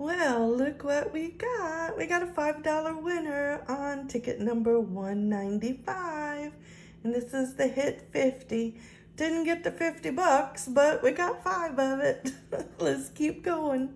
Well, look what we got. We got a $5 winner on ticket number 195. And this is the hit 50. Didn't get the 50 bucks, but we got five of it. Let's keep going.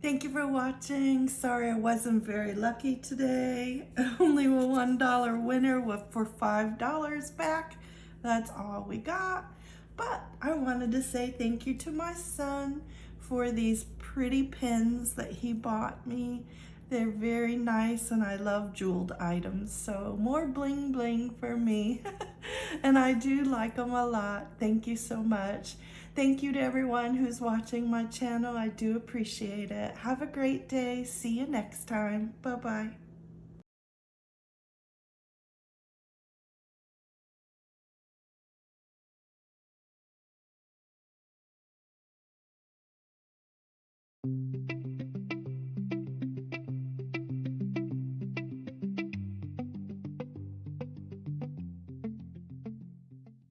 Thank you for watching. Sorry I wasn't very lucky today. Only a $1 winner for $5 back. That's all we got. But I wanted to say thank you to my son for these pretty pins that he bought me. They're very nice and I love jeweled items. So more bling bling for me. and I do like them a lot. Thank you so much. Thank you to everyone who's watching my channel. I do appreciate it. Have a great day. See you next time. Bye-bye.